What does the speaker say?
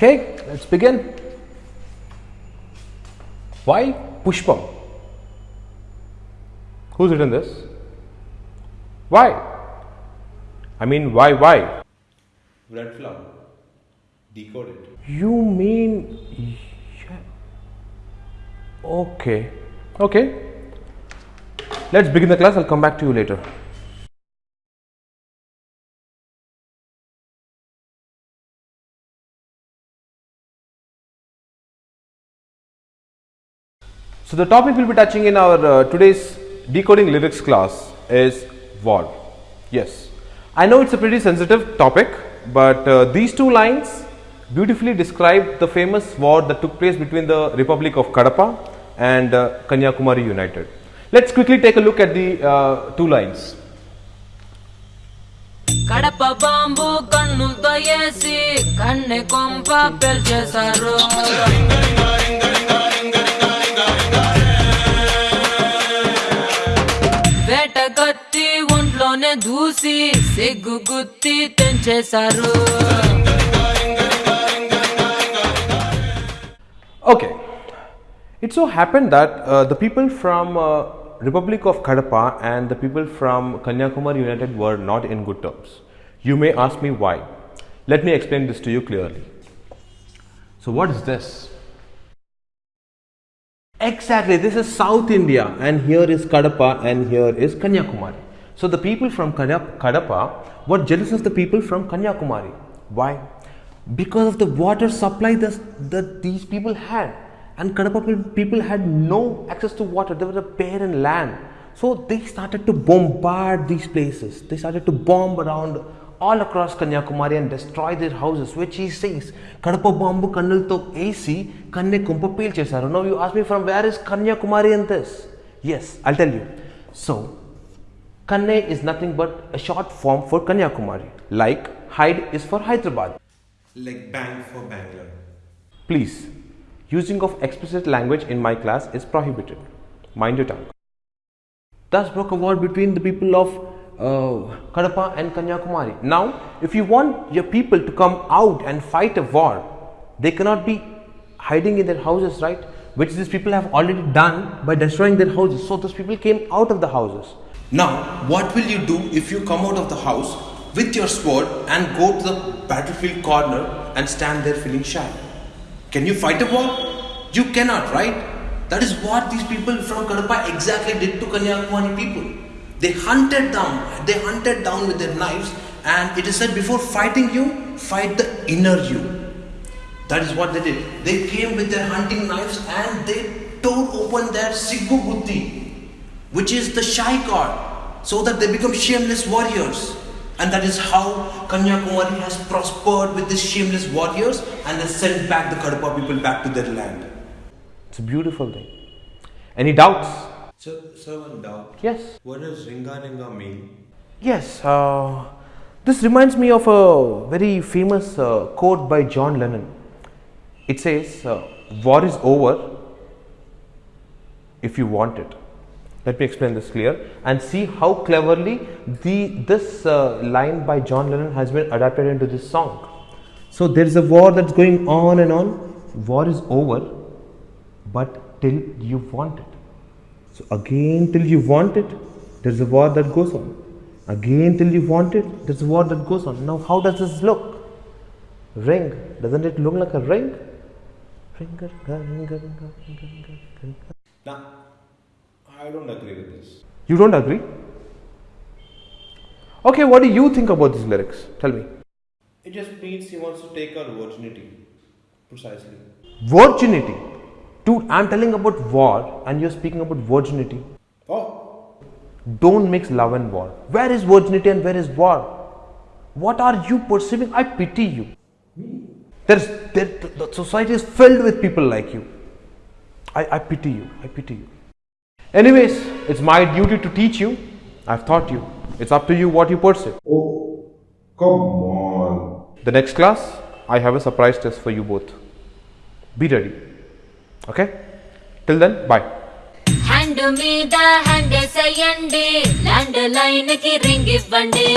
Okay, let's begin. Why Pushpam? Who's written this? Why? I mean, why, why? Red flower. Decoded. You mean. Okay. Okay. Let's begin the class. I'll come back to you later. So, the topic we'll be touching in our uh, today's decoding lyrics class is war. Yes, I know it's a pretty sensitive topic, but uh, these two lines beautifully describe the famous war that took place between the Republic of Kadapa and uh, Kanyakumari United. Let's quickly take a look at the uh, two lines. Kadapa bomb కన్నులతో వేసి కన్నె కొంప పెల్చేశారు ఒంట్లోనే దూసి సిగ్గు గుత్తి తెంచేశారు Okay, it so happened that uh, the people from uh, Republic of Kadapa and the people from Kanyakumari United were not in good terms. You may ask me why. Let me explain this to you clearly. So, what is this? Exactly, this is South India, and here is Kadapa, and here is Kanyakumari. So, the people from Kadapa were jealous of the people from Kanyakumari. Why? Because of the water supply that, these people had, and Kadapa people had no access to water, they were a barren land. So, they started to bombard these places, they started to bomb around all across Kanyakumari and destroy their houses, which he says, Kadapa bombu kannalto AC, kanne kumpa. Now you ask me from where is Kanyakumari in this? Yes, I'll tell you. So, Kanne is nothing but a short form for Kanyakumari, like Hyde is for Hyderabad. Like bang for Bangalore. Please, using of explicit language in my class is prohibited. Mind your tongue. Thus broke a war between the people of uh, Kadapa and Kanyakumari. Now, if you want your people to come out and fight a war, they cannot be hiding in their houses, right? Which these people have already done by destroying their houses. So those people came out of the houses. Now, what will you do if you come out of the house with your sword and go to the battlefield corner and stand there feeling shy? Can you fight a war? You cannot, right? That is what these people from Kadapa exactly did to Kanyakumari people. They hunted down, they hunted down with their knives, and it is said before fighting you, fight the inner you. That is what they did. They came with their hunting knives and they tore open their Siggu Buddhi, which is the shy card, so that they become shameless warriors. And that is how Kanyakumari has prospered with these shameless warriors and has sent back the Kadapa people back to their land. It's a beautiful thing. Any doubts? Sir, sir, one doubt. Yes. What does Ringa Ringa mean? Yes, uh, this reminds me of a very famous uh, quote by John Lennon. It says, uh, War is over if you want it. Let me explain this clear and see how cleverly the, this uh, line by John Lennon has been adapted into this song. So, there is a war that's going on and on. War is over, but till you want it. So again till you want it, there's a war that goes on. Again till you want it, there's a war that goes on. Now how does this look? Ring. Doesn't it look like a ring? Ring, ring, ring, ring, ring, ring. Now, I don't agree with this. You don't agree? Okay, what do you think about these lyrics? Tell me. It just means he wants to take our virginity. Precisely. Virginity. Dude, I'm telling about war and you're speaking about virginity. Oh, Don't mix love and war. Where is virginity and where is war? What are you perceiving? I pity you. Me? There's, there, the society is filled with people like you. I, I pity you. I pity you. Anyways, it's my duty to teach you. I've taught you. It's up to you what you perceive. Oh, come on. The next class, I have a surprise test for you both. Be ready. Okay? Till then, bye. Hand మీద hand వేసేయండి land line కి ring ఇవ్వండి